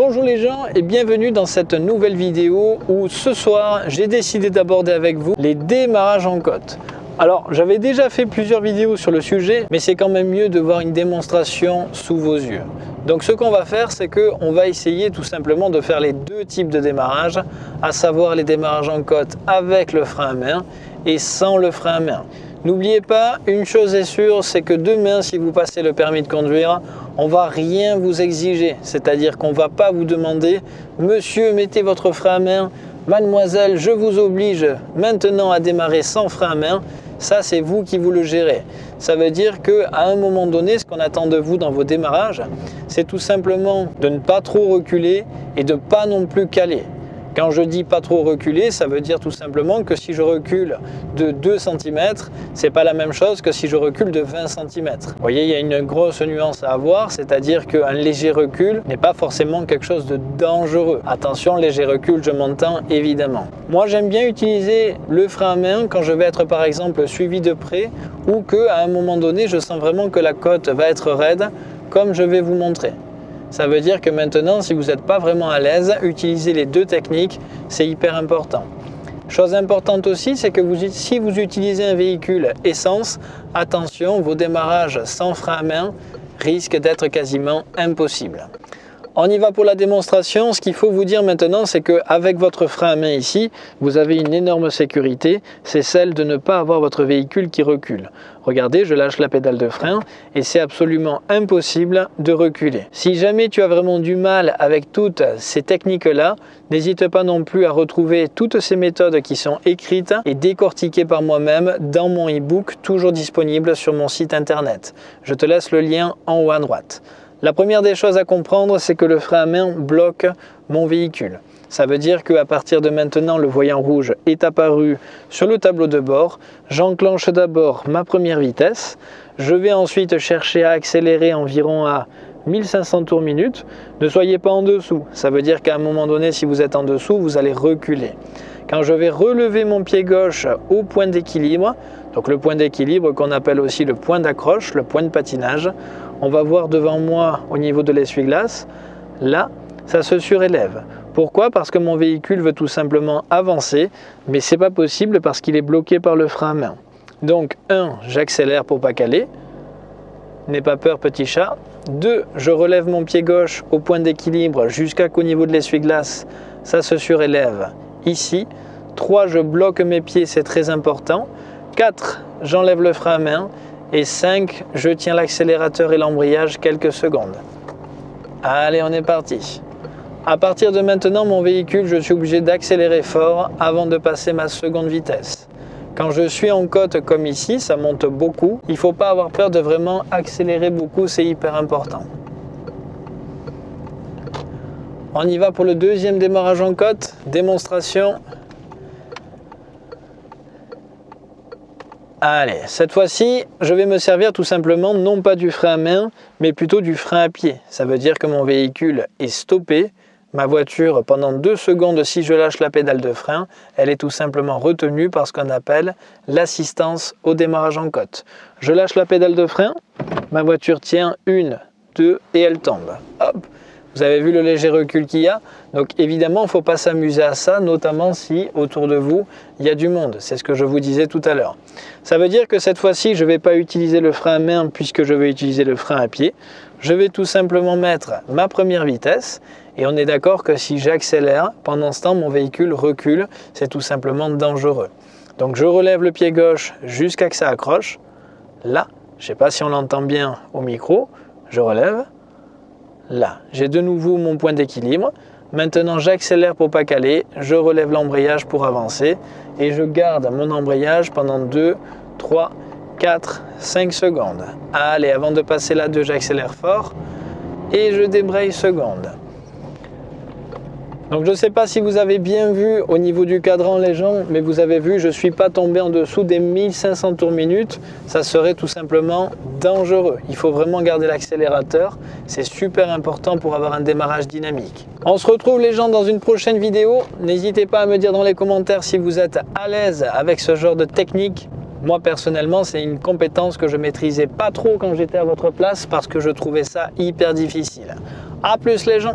Bonjour les gens et bienvenue dans cette nouvelle vidéo où ce soir j'ai décidé d'aborder avec vous les démarrages en côte. Alors j'avais déjà fait plusieurs vidéos sur le sujet mais c'est quand même mieux de voir une démonstration sous vos yeux. Donc ce qu'on va faire c'est qu'on va essayer tout simplement de faire les deux types de démarrage à savoir les démarrages en côte avec le frein à main et sans le frein à main. N'oubliez pas, une chose est sûre, c'est que demain, si vous passez le permis de conduire, on va rien vous exiger. C'est-à-dire qu'on va pas vous demander « Monsieur, mettez votre frein à main. Mademoiselle, je vous oblige maintenant à démarrer sans frein à main. » Ça, c'est vous qui vous le gérez. Ça veut dire qu'à un moment donné, ce qu'on attend de vous dans vos démarrages, c'est tout simplement de ne pas trop reculer et de ne pas non plus caler. Quand je dis pas trop reculer, ça veut dire tout simplement que si je recule de 2 cm, c'est pas la même chose que si je recule de 20 cm. Vous voyez, il y a une grosse nuance à avoir, c'est-à-dire qu'un léger recul n'est pas forcément quelque chose de dangereux. Attention, léger recul, je m'entends évidemment. Moi, j'aime bien utiliser le frein à main quand je vais être par exemple suivi de près ou qu'à un moment donné, je sens vraiment que la côte va être raide, comme je vais vous montrer. Ça veut dire que maintenant, si vous n'êtes pas vraiment à l'aise, utiliser les deux techniques, c'est hyper important. Chose importante aussi, c'est que si vous utilisez un véhicule essence, attention, vos démarrages sans frein à main risquent d'être quasiment impossibles. On y va pour la démonstration. Ce qu'il faut vous dire maintenant, c'est qu'avec votre frein à main ici, vous avez une énorme sécurité. C'est celle de ne pas avoir votre véhicule qui recule. Regardez, je lâche la pédale de frein et c'est absolument impossible de reculer. Si jamais tu as vraiment du mal avec toutes ces techniques-là, n'hésite pas non plus à retrouver toutes ces méthodes qui sont écrites et décortiquées par moi-même dans mon e-book, toujours disponible sur mon site internet. Je te laisse le lien en haut à droite. La première des choses à comprendre, c'est que le frein à main bloque mon véhicule. Ça veut dire qu'à partir de maintenant, le voyant rouge est apparu sur le tableau de bord. J'enclenche d'abord ma première vitesse. Je vais ensuite chercher à accélérer environ à 1500 tours minute. Ne soyez pas en dessous. Ça veut dire qu'à un moment donné, si vous êtes en dessous, vous allez reculer. Quand je vais relever mon pied gauche au point d'équilibre, donc le point d'équilibre qu'on appelle aussi le point d'accroche, le point de patinage, on va voir devant moi au niveau de l'essuie-glace, là, ça se surélève. Pourquoi? Parce que mon véhicule veut tout simplement avancer, mais c'est pas possible parce qu'il est bloqué par le frein à main. Donc 1, j'accélère pour pas caler. N'aie pas peur petit chat. 2, je relève mon pied gauche au point d'équilibre jusqu'à qu'au niveau de l'essuie-glace, ça se surélève ici. 3, je bloque mes pieds, c'est très important. 4, j'enlève le frein à main. Et 5, je tiens l'accélérateur et l'embrayage quelques secondes. Allez, on est parti. À partir de maintenant, mon véhicule, je suis obligé d'accélérer fort avant de passer ma seconde vitesse. Quand je suis en côte comme ici, ça monte beaucoup. Il ne faut pas avoir peur de vraiment accélérer beaucoup, c'est hyper important. On y va pour le deuxième démarrage en côte. Démonstration Allez, cette fois-ci, je vais me servir tout simplement non pas du frein à main, mais plutôt du frein à pied. Ça veut dire que mon véhicule est stoppé. Ma voiture, pendant deux secondes, si je lâche la pédale de frein, elle est tout simplement retenue par ce qu'on appelle l'assistance au démarrage en côte. Je lâche la pédale de frein, ma voiture tient une, deux et elle tombe. Hop, vous avez vu le léger recul qu'il y a Donc évidemment, il ne faut pas s'amuser à ça, notamment si autour de vous, il y a du monde. C'est ce que je vous disais tout à l'heure. Ça veut dire que cette fois-ci, je ne vais pas utiliser le frein à main puisque je vais utiliser le frein à pied. Je vais tout simplement mettre ma première vitesse et on est d'accord que si j'accélère, pendant ce temps, mon véhicule recule. C'est tout simplement dangereux. Donc je relève le pied gauche jusqu'à que ça accroche. Là, je ne sais pas si on l'entend bien au micro, je relève là. J'ai de nouveau mon point d'équilibre. Maintenant, j'accélère pour pas caler, je relève l'embrayage pour avancer et je garde mon embrayage pendant 2, 3, 4, 5 secondes. Allez, avant de passer là 2, j'accélère fort et je débraye seconde. Donc je ne sais pas si vous avez bien vu au niveau du cadran les gens, mais vous avez vu, je ne suis pas tombé en dessous des 1500 tours minute. Ça serait tout simplement dangereux. Il faut vraiment garder l'accélérateur. C'est super important pour avoir un démarrage dynamique. On se retrouve les gens dans une prochaine vidéo. N'hésitez pas à me dire dans les commentaires si vous êtes à l'aise avec ce genre de technique. Moi personnellement, c'est une compétence que je maîtrisais pas trop quand j'étais à votre place parce que je trouvais ça hyper difficile. A plus les gens